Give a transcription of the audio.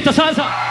Chiquito salsa.